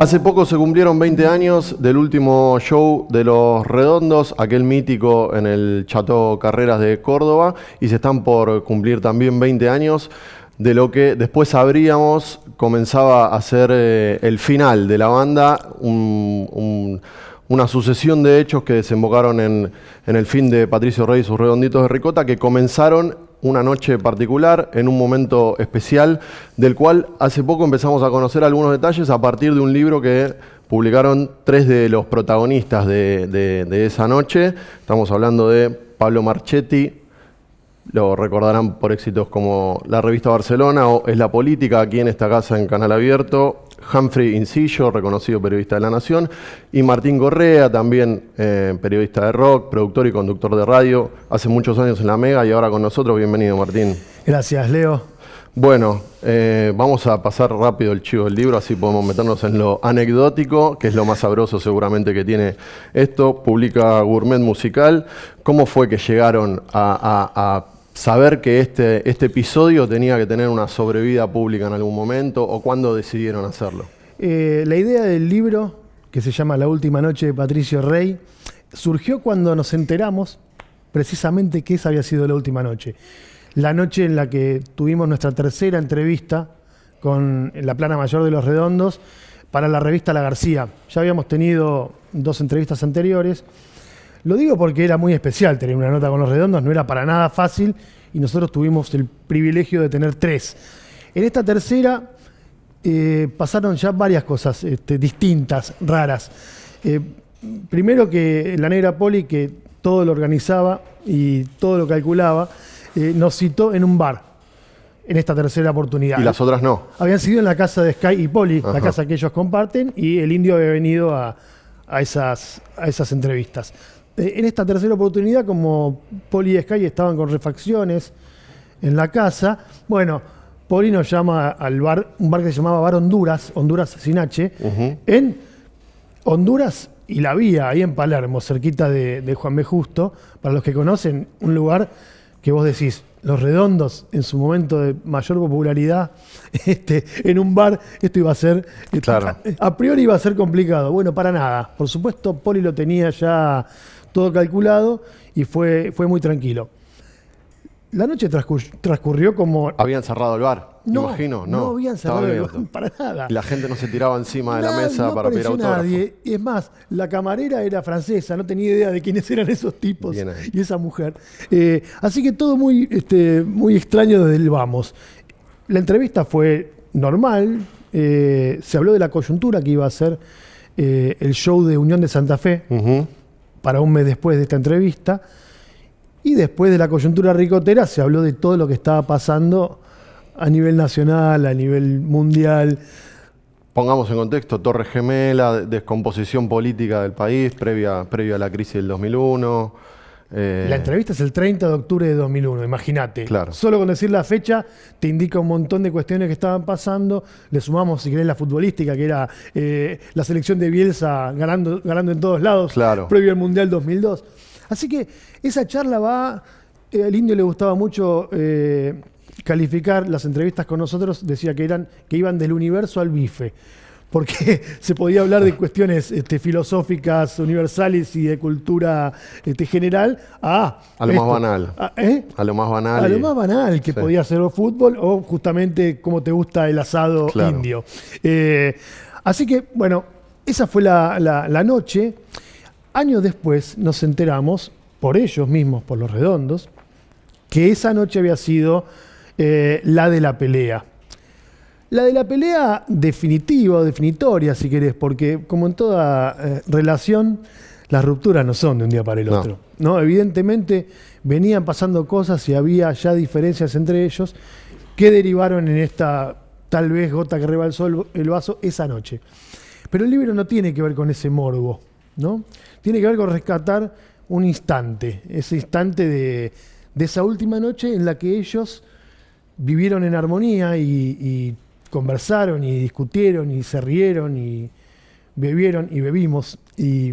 Hace poco se cumplieron 20 años del último show de Los Redondos, aquel mítico en el Chateau Carreras de Córdoba, y se están por cumplir también 20 años de lo que después sabríamos comenzaba a ser eh, el final de la banda, una sucesión de hechos que desembocaron en, en el fin de Patricio Rey y sus Redonditos de Ricota, que comenzaron una noche particular, en un momento especial, del cual hace poco empezamos a conocer algunos detalles a partir de un libro que publicaron tres de los protagonistas de, esa noche. Estamos hablando de Pablo Marchetti, lo recordarán por éxitos como la revista Barcelona o Es la Política, aquí en esta casa en Canal Abierto, Humphrey Incillo, reconocido periodista de La Nación, y Martín Correa, también eh, periodista de rock, productor y conductor de radio, hace muchos años en La Mega y ahora con nosotros. Bienvenido, Martín. Gracias, Leo. Bueno, eh, vamos a pasar rápido el chivo del libro, así podemos meternos en lo anecdótico, que es lo más sabroso seguramente que tiene esto. Publica Gourmet Musical. ¿Cómo fue que llegaron a saber que este, este episodio tenía que tener una sobrevida pública en algún momento o cuándo decidieron hacerlo? Eh, la idea del libro, que se llama La Última Noche de Patricio Rey, surgió cuando nos enteramos precisamente que esa había sido la última noche. La noche en la que tuvimos nuestra tercera entrevista con la plana mayor de los redondos para la revista La García. Ya habíamos tenido dos entrevistas anteriores lo digo porque era muy especial tener una nota con los redondos, no era para nada fácil y nosotros tuvimos el privilegio de tener tres. En esta tercera eh, pasaron ya varias cosas este, distintas, raras. Eh, primero que la negra Poli, que todo lo organizaba y todo lo calculaba, eh, nos citó en un bar en esta tercera oportunidad. ¿Y las otras no? Habían sido en la casa de Sky y Poli, la casa que ellos comparten, y el indio había venido a, esas, a esas entrevistas. Eh, en esta tercera oportunidad, como Poli y Sky estaban con refacciones en la casa, bueno, Poli nos llama al bar, un bar que se llamaba Bar Honduras, Honduras sin H, en Honduras y la Vía, ahí en Palermo, cerquita de, Juan B. Justo, para los que conocen, un lugar que vos decís, los redondos en su momento de mayor popularidad, este, en un bar, esto iba a ser, claro. a, priori iba a ser complicado. Bueno, para nada. Por supuesto, Poli lo tenía ya todo calculado y fue, fue muy tranquilo. La noche transcurrió como... Habían cerrado el bar, no, imagino. No, no habían cerrado el bar para nada. La gente no se tiraba encima de la mesa para pedir autógrafo. nadie. Y es más, la camarera era francesa, no tenía idea de quiénes eran esos tipos y esa mujer. Eh, así que todo muy, este, muy extraño desde el vamos. La entrevista fue normal, eh, se habló de la coyuntura que iba a ser eh, el show de Unión de Santa Fe para un mes después de esta entrevista. Y después de la coyuntura ricotera se habló de todo lo que estaba pasando a nivel nacional, a nivel mundial. Pongamos en contexto, Torre Gemela, descomposición política del país previa, a la crisis del 2001. Eh, la entrevista es el 30 de octubre de 2001, imagínate. Solo con decir la fecha te indica un montón de cuestiones que estaban pasando. Le sumamos, si querés, la futbolística, que era eh, la selección de Bielsa ganando, ganando en todos lados, previo al Mundial 2002. Así que esa charla va. Eh, al indio le gustaba mucho calificar las entrevistas con nosotros, decía que, eran, que iban del universo al bife porque se podía hablar de cuestiones este, filosóficas, universales y de cultura este, general a... A lo más banal. A, ¿eh? a, lo más banal. A lo más banal, que podía ser el fútbol o justamente cómo te gusta el asado indio. Eh, así que, bueno, esa fue la, noche. Años después nos enteramos, por ellos mismos, por los redondos, que esa noche había sido eh, la de la pelea. La de la pelea definitiva o definitoria, si querés, porque como en toda eh, relación, las rupturas no son de un día para el otro. No. Evidentemente venían pasando cosas y había ya diferencias entre ellos que derivaron en esta tal vez gota que rebalsó el, el vaso esa noche. Pero el libro no tiene que ver con ese morbo, ¿no? Tiene que ver con rescatar un instante, ese instante de, esa última noche en la que ellos vivieron en armonía y conversaron y discutieron y se rieron y bebieron y bebimos y,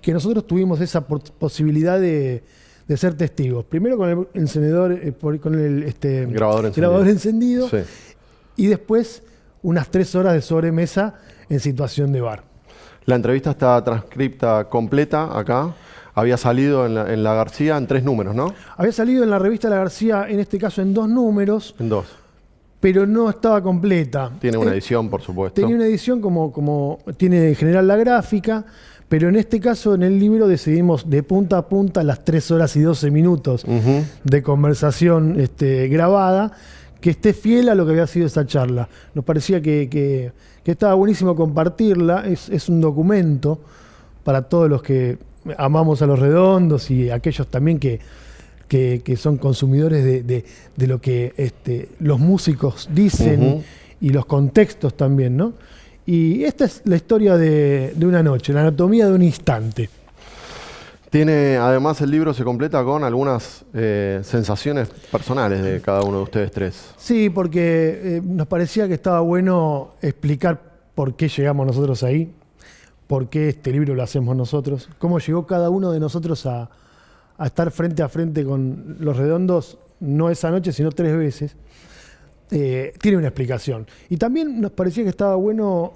que nosotros tuvimos esa posibilidad de, ser testigos. Primero con el encendedor, eh, con el este, grabador encendido, y después unas tres horas de sobremesa en situación de bar. La entrevista está transcripta completa acá. Había salido en la, García en tres números, ¿no? Había salido en la revista La García, en este caso en dos números. En dos. Pero no estaba completa. Tiene una eh, edición, por supuesto. Tenía una edición como, como tiene en general la gráfica, pero en este caso en el libro decidimos de punta a punta las tres horas y doce minutos de conversación este, grabada que esté fiel a lo que había sido esa charla. Nos parecía que, estaba buenísimo compartirla, es, un documento para todos los que amamos a los redondos y aquellos también que, que, son consumidores de, lo que este, los músicos dicen y los contextos también, ¿no? Y esta es la historia de, de una noche, la anatomía de un instante. Tiene, además, el libro se completa con algunas eh, sensaciones personales de cada uno de ustedes tres. Sí, porque eh, nos parecía que estaba bueno explicar por qué llegamos nosotros ahí, por qué este libro lo hacemos nosotros, cómo llegó cada uno de nosotros a, estar frente a frente con los redondos, no esa noche, sino tres veces. Eh, tiene una explicación. Y también nos parecía que estaba bueno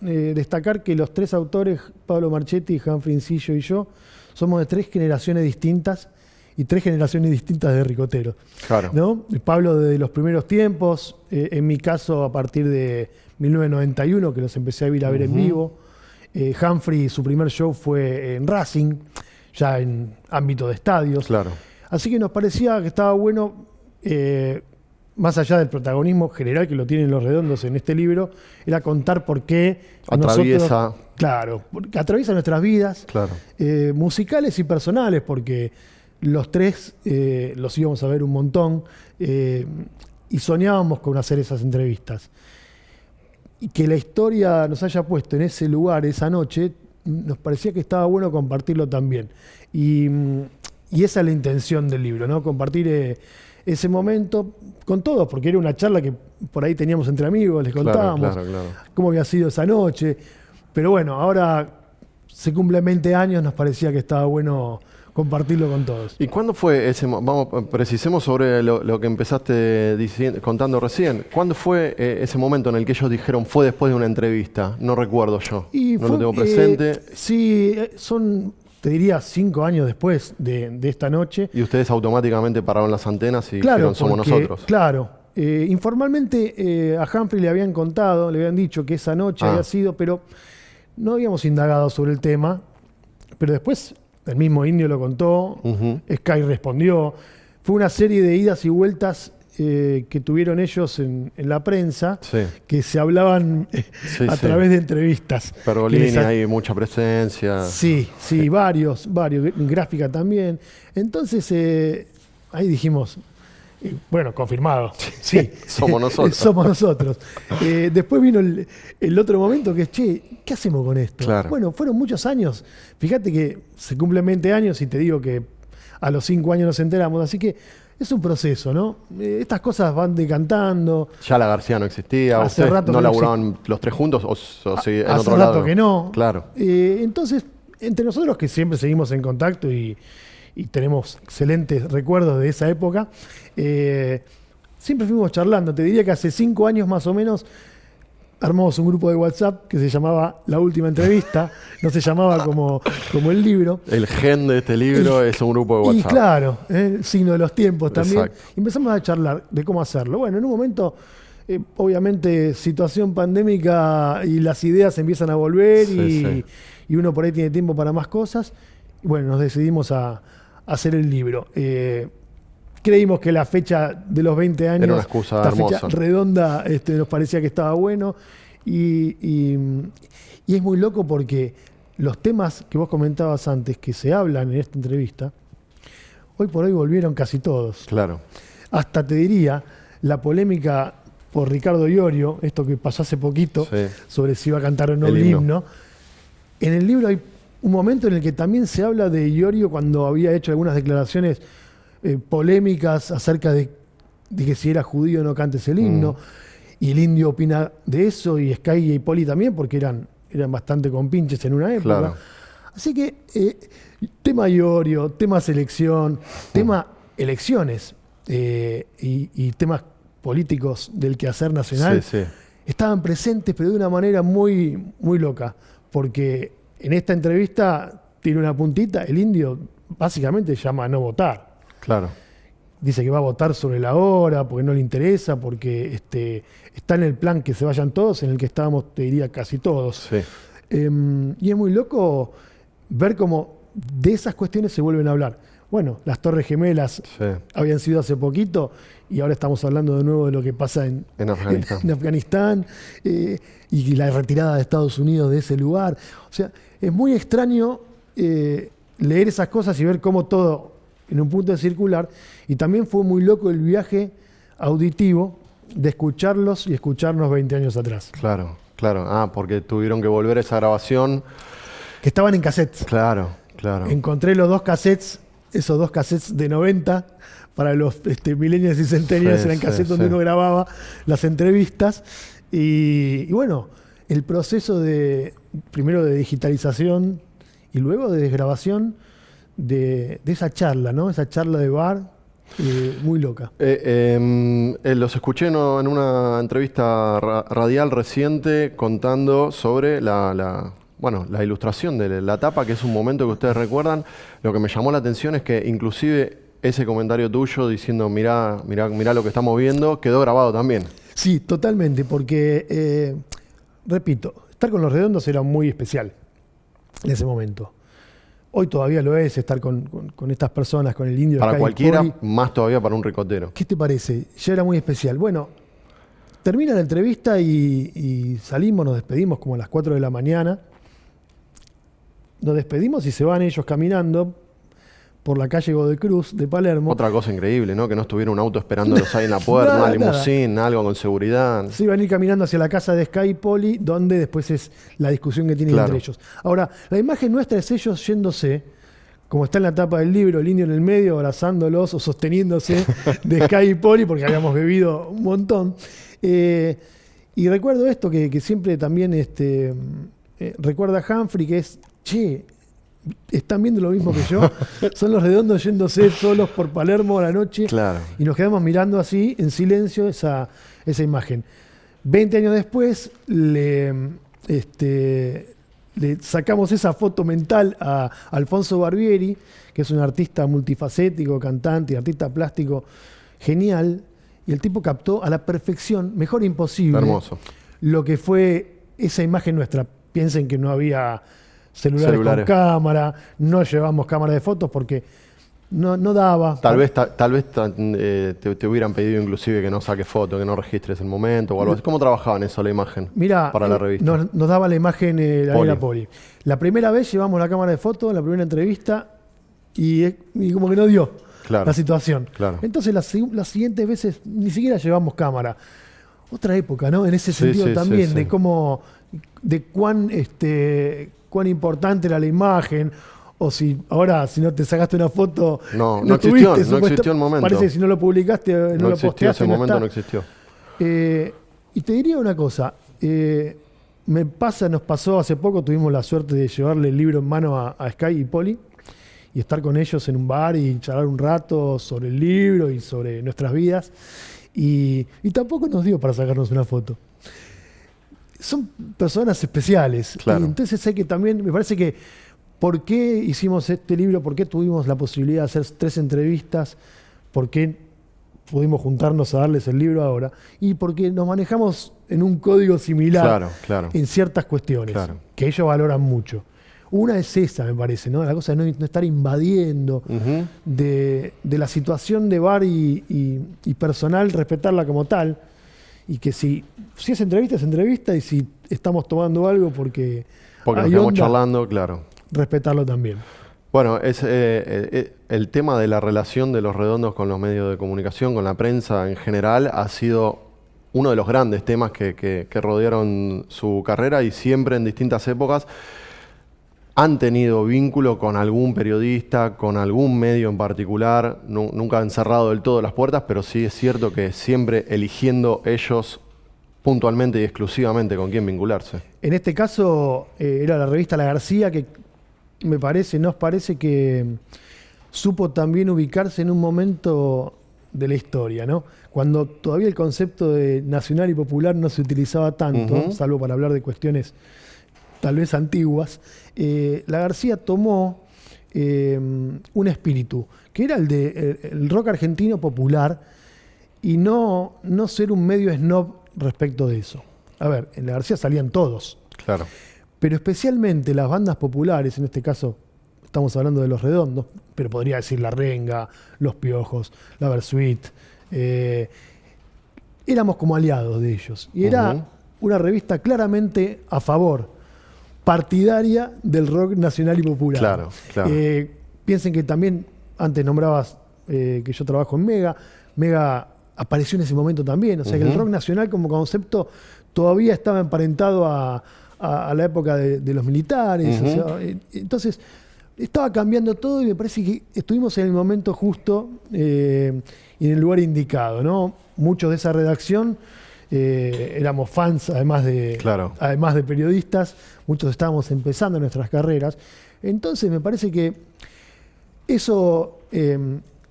destacar que los tres autores, Pablo Marchetti, Humphrey Incillo y yo, somos de tres generaciones distintas y tres generaciones distintas de ricoteros. Claro. ¿no? Pablo de los primeros tiempos, eh, en mi caso a partir de 1991, que los empecé a ir a ver en vivo. Eh, Humphrey, su primer show fue en Racing, ya en ámbito de estadios. Claro. Así que nos parecía que estaba bueno eh, más allá del protagonismo general que lo tienen los redondos en este libro, era contar por qué atraviesa. claro, atraviesa nuestras vidas, claro. Eh, musicales y personales, porque los tres eh, los íbamos a ver un montón y soñábamos con hacer esas entrevistas. Y que la historia nos haya puesto en ese lugar esa noche, nos parecía que estaba bueno compartirlo también. Y, y esa es la intención del libro, ¿no? Compartir ese momento con todos, porque era una charla que por ahí teníamos entre amigos, les contábamos cómo había sido esa noche. Pero bueno, ahora se cumplen 20 años, nos parecía que estaba bueno compartirlo con todos. ¿Y cuándo fue ese Vamos, precisemos sobre lo, que empezaste contando recién. ¿Cuándo fue eh, ese momento en el que ellos dijeron fue después de una entrevista? No recuerdo yo. no lo tengo presente. Eh, sí, eh, son te diría cinco años después de, esta noche. Y ustedes automáticamente pararon las antenas y dijeron somos nosotros. Claro. Eh, informalmente a Humphrey le habían contado, le habían dicho que esa noche había ah. sido, pero no habíamos indagado sobre el tema. Pero después el mismo indio lo contó, Sky respondió. Fue una serie de idas y vueltas eh, que tuvieron ellos en, la prensa, que se hablaban eh, a través de entrevistas. Pergolini, hay mucha presencia. Sí, sí, varios, varios, gráfica también. Entonces, eh, ahí dijimos, bueno, confirmado. Sí, somos nosotros. somos nosotros. después vino el, otro momento que es, che, ¿qué hacemos con esto? Bueno, fueron muchos años. Fíjate que se cumplen 20 años y te digo que a los 5 años nos enteramos. Así que es un proceso, ¿no? Eh, estas cosas van decantando. Ya la García no existía, hace rato no laburaban los tres juntos o, en hace rato que no. Claro. Eh, entonces, entre nosotros que siempre seguimos en contacto y, tenemos excelentes recuerdos de esa época, eh, siempre fuimos charlando. Te diría que hace cinco años más o menos armamos un grupo de WhatsApp que se llamaba La Última Entrevista, no se llamaba como, como el libro. El gen de este libro es un grupo de WhatsApp. Y claro, el ¿eh? signo de los tiempos también. empezamos a charlar de cómo hacerlo. Bueno, en un momento, eh, obviamente, situación pandémica y las ideas empiezan a volver y, uno por ahí tiene tiempo para más cosas. Y bueno, nos decidimos a, hacer el libro. Eh, creímos que la fecha de los 20 años, Era una excusa fecha redonda, este, nos parecía que estaba bueno. Y, es muy loco porque los temas que vos comentabas antes, que se hablan en esta entrevista, hoy por hoy volvieron casi todos. Claro. Hasta te diría, la polémica por Ricardo Iorio, esto que pasó hace poquito, sobre si iba a cantar o no el, himno. En el libro hay un momento en el que también se habla de Iorio cuando había hecho algunas declaraciones eh, polémicas acerca de, que si era judío o no cantes el himno. Mm. Y el indio opina de eso, y Sky y Poli también, porque eran, eran bastante compinches en una época. Así que, eh, tema Iorio, tema selección, tema elecciones eh, y, temas políticos del quehacer nacional. estaban presentes, pero de una manera muy, muy loca, porque en esta entrevista tiene una puntita, el indio básicamente llama a no votar. Claro. Dice que va a votar sobre la hora, porque no le interesa, porque este, está en el plan que se vayan todos, en el que estábamos, te diría, casi todos. Em, y es muy loco ver cómo de esas cuestiones se vuelven a hablar. Bueno, las Torres Gemelas habían sido hace poquito y ahora estamos hablando de nuevo de lo que pasa en, Afganistán, eh, y la retirada de Estados Unidos de ese lugar. O sea, es muy extraño eh, leer esas cosas y ver cómo todo en un punto circular. Y también fue muy loco el viaje auditivo de escucharlos y escucharnos 20 años atrás. Claro, claro. Ah, porque tuvieron que volver a esa grabación. Que estaban en cassettes. Claro, claro. Encontré los dos cassettes, esos dos cassettes de 90 para los este, millennials y centennials, eran cassettes donde uno grababa las entrevistas. Y, y, bueno, el proceso de, primero de digitalización y luego de desgrabación de, esa charla, ¿no? Esa charla de bar eh, muy loca. Eh, em, eh, los escuché en una entrevista radial reciente contando sobre la, bueno, la ilustración de la tapa, que es un momento que ustedes recuerdan. Lo que me llamó la atención es que inclusive ese comentario tuyo diciendo, mirá, mirá, mirá lo que estamos viendo, quedó grabado también. Sí, totalmente, porque, repito, estar con los redondos era muy especial en ese momento. Hoy todavía lo es estar con, estas personas, con el indio. Para cualquiera, más todavía para un ricotero. ¿Qué te parece? Ya era muy especial. Bueno, termina la entrevista y, salimos, nos despedimos como a las 4 de la mañana. Nos despedimos y se van ellos caminando por la calle Godecruz de Palermo. Otra cosa increíble, ¿no? Que no estuviera un auto esperándolos ahí en la puerta, una limusín, algo con seguridad. Sí, van a ir caminando hacia la casa de Sky Poli, donde después es la discusión que tienen entre ellos. Ahora, la imagen nuestra es ellos yéndose, como está en la tapa del libro, el indio en el medio, abrazándolos o sosteniéndose de Sky Poli, porque habíamos bebido un montón. Eh, y recuerdo esto que, siempre también este, eh, recuerda Humphrey, que es, che, están viendo lo mismo que yo. Son los redondos yéndose solos por Palermo a la noche. Y nos quedamos mirando así, en silencio, esa, esa imagen. Veinte años después, le, este, le sacamos esa foto mental a Alfonso Barbieri, que es un artista multifacético, cantante, artista plástico genial. Y el tipo captó a la perfección, mejor imposible, Hermoso. lo que fue esa imagen nuestra. Piensen que no había celulares, con cámara, no llevamos cámara de fotos porque no, no daba. Tal vez, tal vez eh, te, hubieran pedido inclusive que no saques foto, que no registres el momento o algo así. ¿Cómo trabajaban eso la imagen Mira, para la eh, revista? Nos, daba la imagen eh, la Poli. La primera vez llevamos la cámara de fotos en la primera entrevista y, como que no dio la situación. Entonces las, siguientes veces ni siquiera llevamos cámara. Otra época, ¿no? En ese sentido también, de cómo, de cuán este, cuán importante era la imagen, o si ahora si no te sacaste una foto no no, existió, no existió el momento. parece que si no lo publicaste no, no lo posteaste ese momento no existió. Eh, y te diría una cosa eh, me pasa nos pasó hace poco tuvimos la suerte de llevarle el libro en mano a, Sky y Poli y estar con ellos en un bar y charlar un rato sobre el libro y sobre nuestras vidas y, y tampoco nos dio para sacarnos una foto son personas especiales. entonces hay que también, me parece que, ¿por qué hicimos este libro? ¿Por qué tuvimos la posibilidad de hacer tres entrevistas? ¿Por qué pudimos juntarnos a darles el libro ahora? Y porque nos manejamos en un código similar en ciertas cuestiones, que ellos valoran mucho. Una es esa, me parece, ¿no? La cosa de no, estar invadiendo, de, la situación de bar y personal, respetarla como tal y que si, si es entrevista, es entrevista, y si estamos tomando algo porque. Porque estamos charlando, claro. Respetarlo también. Bueno, es eh, eh, el tema de la relación de los redondos con los medios de comunicación, con la prensa en general, ha sido uno de los grandes temas que, que rodearon su carrera y siempre en distintas épocas han tenido vínculo con algún periodista, con algún medio en particular, nunca han cerrado del todo las puertas, pero sí es cierto que siempre eligiendo ellos puntualmente y exclusivamente con quién vincularse. En este caso eh, era la revista La García que me parece, nos parece que supo también ubicarse en un momento de la historia, ¿no? Cuando todavía el concepto de nacional y popular no se utilizaba tanto, salvo para hablar de cuestiones tal vez antiguas, eh, la García tomó eh, un espíritu, que era el de el rock argentino popular, y no, no ser un medio snob respecto de eso. A ver, en la García salían todos. Claro. Pero especialmente las bandas populares, en este caso estamos hablando de los redondos, pero podría decir La Renga, Los Piojos, La Versuit, eh, éramos como aliados de ellos. Y era una revista claramente a favor, partidaria del rock nacional y popular. Claro, claro. Eh, piensen que también, antes nombrabas eh, que yo trabajo en Mega, Mega apareció en ese momento también. O sea que el rock nacional como concepto todavía estaba emparentado a, la época de, los militares. Eh, entonces, estaba cambiando todo y me parece que estuvimos en el momento justo eh, y en el lugar indicado. ¿no? Muchos de esa redacción eh, éramos fans, además de, además de periodistas, muchos estábamos empezando nuestras carreras. Entonces, me parece que eso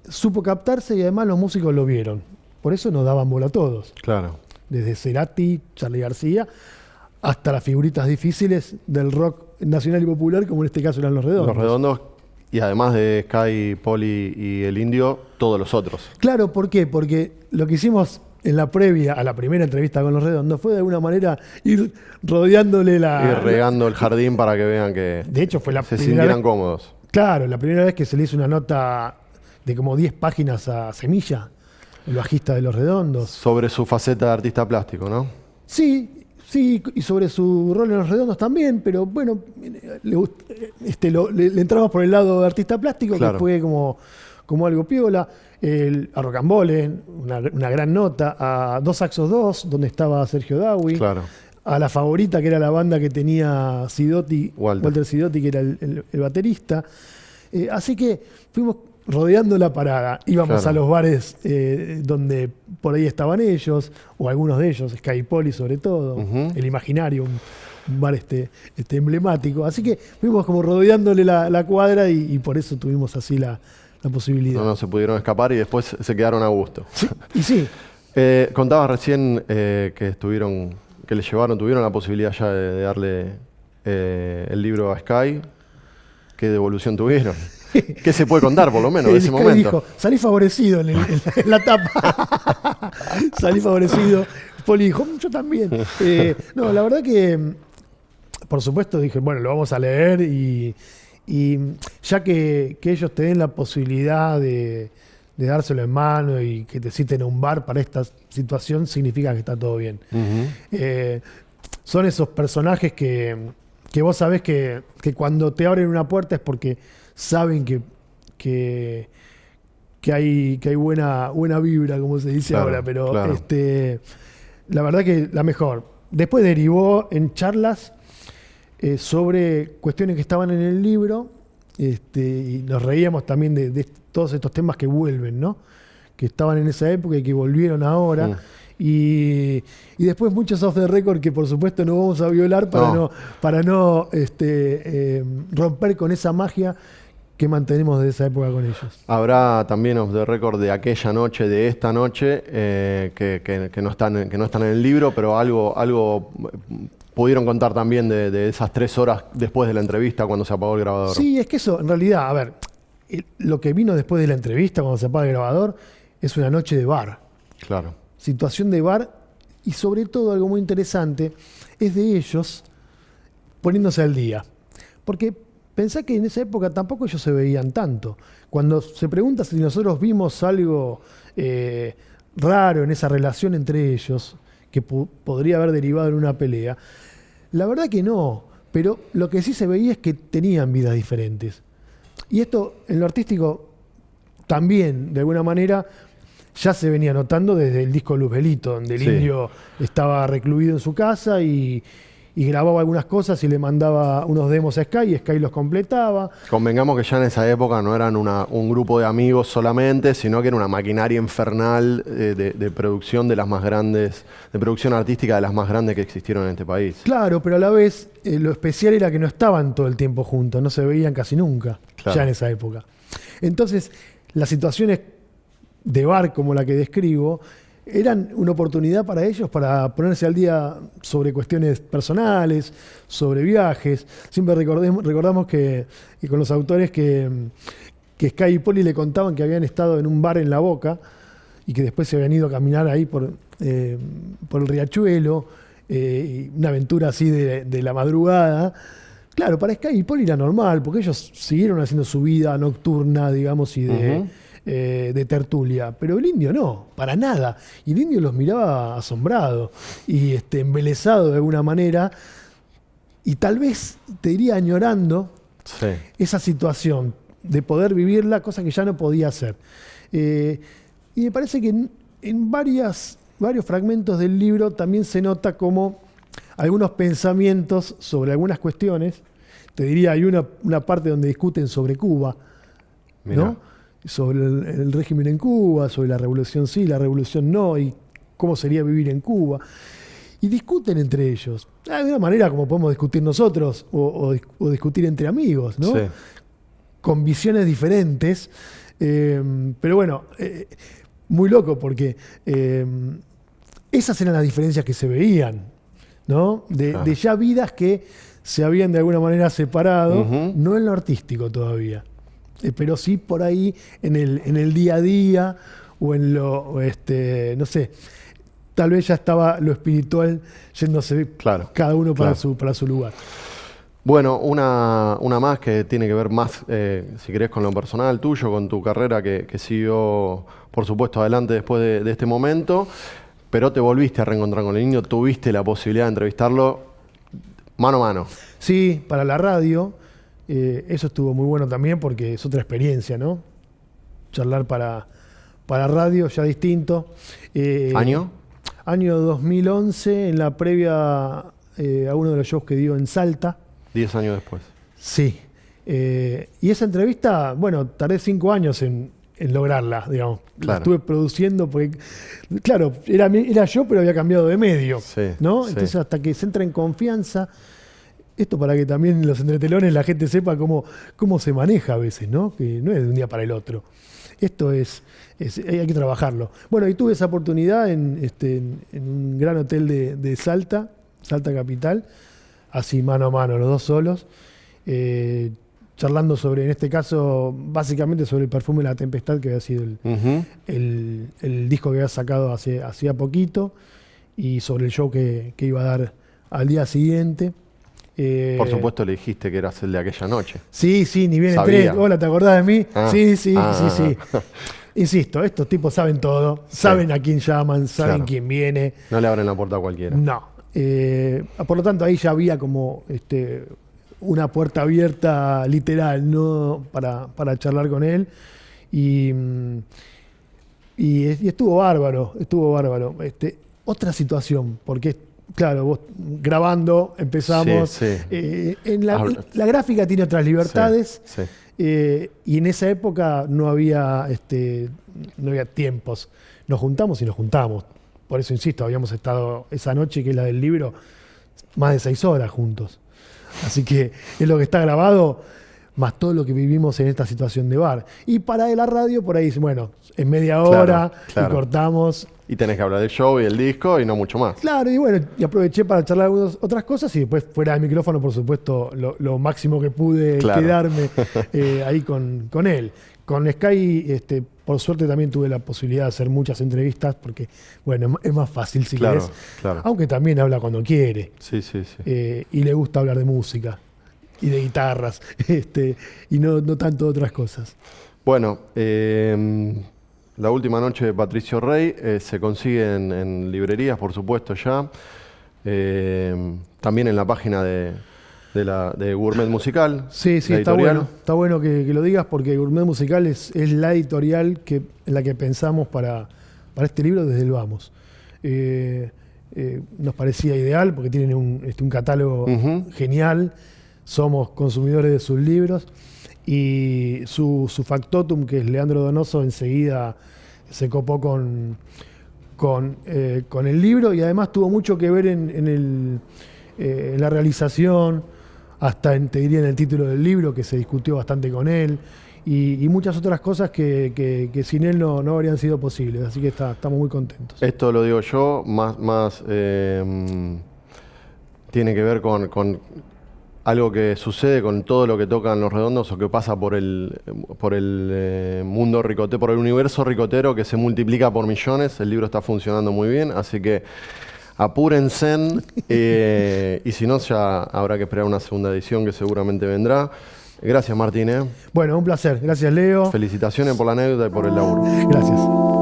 supo captarse y además los músicos lo vieron. Por eso nos daban bola a todos. Claro. Desde Cerati, Charlie García, hasta las figuritas difíciles del rock nacional y popular, como en este caso eran los redondos. Los redondos y además de Sky, Poli y el Indio, todos los otros. Claro, ¿por qué? Porque lo que hicimos en la previa a la primera entrevista con los redondos fue de alguna manera ir rodeándole la. Ir regando el jardín para que vean que. De hecho, fue la se sintieran cómodos. Claro, la primera vez que se le hizo una nota de como 10 páginas a Semilla el bajista de Los Redondos. Sobre su faceta de artista plástico, ¿no? Sí, sí, y sobre su rol en Los Redondos también, pero bueno, le, este, le, entramos por el lado de artista plástico, que fue como, como algo piola. El, a Rocambole, una, una gran nota, a Dos Saxos 2, donde estaba Sergio Dawi. Claro a la favorita, que era la banda que tenía Sidotti, Walter, Sidotti, que era el, baterista. Eh, así que fuimos rodeando la parada, íbamos a los bares eh, donde por ahí estaban ellos, o algunos de ellos, Skypoli sobre todo, el Imaginario, un, bar este, este, emblemático. Así que fuimos como rodeándole la, cuadra y, por eso tuvimos así la, posibilidad. No, no, se pudieron escapar y después se quedaron a gusto. y sí. Eh, contabas recién eh, que estuvieron, que le llevaron, tuvieron la posibilidad ya de, darle el libro a Sky. ¿Qué devolución tuvieron? ¿Qué se puede contar, por lo menos, de ese momento? Dijo, salí favorecido en, la tapa. salí favorecido. Poli dijo, yo también. Eh, no, la verdad que, por supuesto, dije, bueno, lo vamos a leer y, ya que, ellos te den la posibilidad de, dárselo en mano y que te citen a un bar para esta situación, significa que está todo bien. Eh, son esos personajes que, vos sabés que, que cuando te abren una puerta es porque saben que, que, hay, que hay buena, buena vibra, como se dice ahora, pero este, la verdad que la mejor. Después derivó en charlas eh, sobre cuestiones que estaban en el libro este, y nos reíamos también de, todos estos temas que vuelven, ¿no? que estaban en esa época y que volvieron ahora. Mm. Y, después muchos off the record que por supuesto no vamos a violar para no, para no este, eh, romper con esa magia ¿Qué mantenemos de esa época con ellos? Habrá también off the record de aquella noche, de esta noche, eh, que, no están, que no están en el libro, pero algo, algo pudieron contar también de, esas tres horas después de la entrevista cuando se apagó el grabador. Sí, es que eso, en realidad, a ver, lo que vino después de la entrevista, cuando se apaga el grabador, es una noche de bar. Claro. Situación de bar y sobre todo algo muy interesante es de ellos poniéndose al día. Porque Pensá que en esa época tampoco ellos se veían tanto. Cuando se pregunta si nosotros vimos algo eh, raro en esa relación entre ellos, que podría haber derivado en una pelea, la verdad que no. Pero lo que sí se veía es que tenían vidas diferentes. Y esto en lo artístico también, de alguna manera, ya se venía notando desde el disco Luz Belito, donde el indio estaba recluido en su casa y, y grababa algunas cosas y le mandaba unos demos a Sky y Sky los completaba. Convengamos que ya en esa época no eran un grupo de amigos solamente, sino que era una maquinaria infernal eh, de, producción de las más grandes, de producción artística de las más grandes que existieron en este país. Claro, pero a la vez eh, lo especial era que no estaban todo el tiempo juntos, no se veían casi nunca, ya en esa época. Entonces, las situaciones de bar como la que describo, eran una oportunidad para ellos para ponerse al día sobre cuestiones personales, sobre viajes. Siempre recordamos que, con los autores que, que Sky y Poli le contaban que habían estado en un bar en La Boca y que después se habían ido a caminar ahí por, eh, por el riachuelo, eh, una aventura así de, la madrugada. Claro, para Sky y Poli era normal, porque ellos siguieron haciendo su vida nocturna, digamos, y de... Eh, de tertulia, pero el indio no, para nada. Y el indio los miraba asombrado y este, embelesado de alguna manera, y tal vez te iría añorando esa situación de poder vivirla, cosa que ya no podía hacer. Eh, y me parece que en, varias, varios fragmentos del libro también se nota como algunos pensamientos sobre algunas cuestiones. Te diría, hay una, una parte donde discuten sobre Cuba, ¿no? Sobre el, régimen en Cuba, sobre la revolución sí, la revolución no, y cómo sería vivir en Cuba. Y discuten entre ellos. De una manera como podemos discutir nosotros o, discutir entre amigos, ¿no? Con visiones diferentes. Eh, pero bueno, eh, muy loco porque eh, esas eran las diferencias que se veían, ¿no? De, ya vidas que se habían de alguna manera separado, no en lo artístico todavía. Eh, pero sí por ahí en el, en el día a día o en lo, este, no sé, tal vez ya estaba lo espiritual yéndose claro, cada uno para, su, para su lugar. Bueno, una, una, más que tiene que ver más, eh, si querés, con lo personal tuyo, con tu carrera que, siguió, por supuesto, adelante después de, de, este momento, pero te volviste a reencontrar con el niño, tuviste la posibilidad de entrevistarlo mano a mano. Sí, para la radio. Eh, eso estuvo muy bueno también porque es otra experiencia, ¿no? Charlar para, para radio, ya distinto. Eh, ¿Año? Año 2011, en la previa eh, a uno de los shows que dio en Salta. Diez años después. Sí. y esa entrevista, bueno, tardé cinco años en, lograrla, digamos. La estuve produciendo porque, claro, era, era yo, pero había cambiado de medio, ¿no? Entonces, hasta que se entra en confianza esto para que también los entretelones la gente sepa cómo, cómo se maneja a veces, ¿no? Que no es de un día para el otro. Esto es, hay que trabajarlo. Bueno, y tuve esa oportunidad en, este, en, un gran hotel de, Salta, Salta Capital, así mano a mano, los dos solos, eh, charlando sobre, en este caso, básicamente sobre el perfume la tempestad, que había sido el, el, disco que había sacado hace, hacía poquito, y sobre el show que, que iba a dar al día siguiente. Eh, Por supuesto le dijiste que eras el de aquella noche. Sí, sí, ni bien entré. Hola, ¿te acordás de mí? Ah. sí, sí, sí, sí. Ah. Insisto, estos tipos saben todo, saben a quién llaman, saben quién viene. No le abren la puerta a cualquiera. No. Eh, por lo tanto, ahí ya había como este, una puerta abierta literal, ¿no? Para, charlar con él. Y, y, estuvo bárbaro, estuvo bárbaro. Este, otra situación, porque Claro, vos grabando empezamos. Eh, en la, gráfica tiene otras libertades. Eh, y en esa época no había, este, no había tiempos. Nos juntamos y nos juntamos. Por eso insisto, habíamos estado esa noche, que es la del libro, más de seis horas juntos. Así que es lo que está grabado, más todo lo que vivimos en esta situación de bar. Y para la radio, por ahí, bueno, en media hora y cortamos y tenés que hablar del show y el disco y no mucho más. Claro, y bueno, y aproveché para charlar algunas otras cosas y después fuera del micrófono, por supuesto, lo, máximo que pude quedarme eh, ahí con, con, él. Con Sky, este, por suerte también tuve la posibilidad de hacer muchas entrevistas porque, bueno, es más fácil si claro, querés. Aunque también habla cuando quiere. Sí, sí, sí. Eh, y le gusta hablar de música y de guitarras este, y no, no tanto de otras cosas. Bueno, eh, la última noche de Patricio Rey eh, se consigue en, librerías, por supuesto, ya. Eh, también en la página de, la, Gourmet Musical. Sí, sí, está bueno. Está bueno que, lo digas porque Gourmet Musical es, la editorial que, en la que pensamos para, para este libro desde el Vamos. Eh, nos parecía ideal porque tienen un, este, catálogo genial. Somos consumidores de sus libros y su, factotum, que es Leandro Donoso, enseguida se copó con, con, eh, el libro y además tuvo mucho que ver en, eh, la realización, hasta en, te diría en el título del libro, que se discutió bastante con él, y, muchas otras cosas que, sin él no, no, habrían sido posibles. Así que estamos muy contentos. Esto lo digo yo, más, más eh, tiene que ver con, algo que sucede con todo lo que tocan los redondos o que pasa por el, por el eh, mundo ricotero, por el universo ricotero que se multiplica por millones. El libro está funcionando muy bien, así que apúrense eh, y si no ya habrá que esperar una segunda edición que seguramente vendrá. Gracias Martín. ¿eh? Bueno, un placer. Gracias Leo. Felicitaciones por la anécdota y por el laburo. Gracias.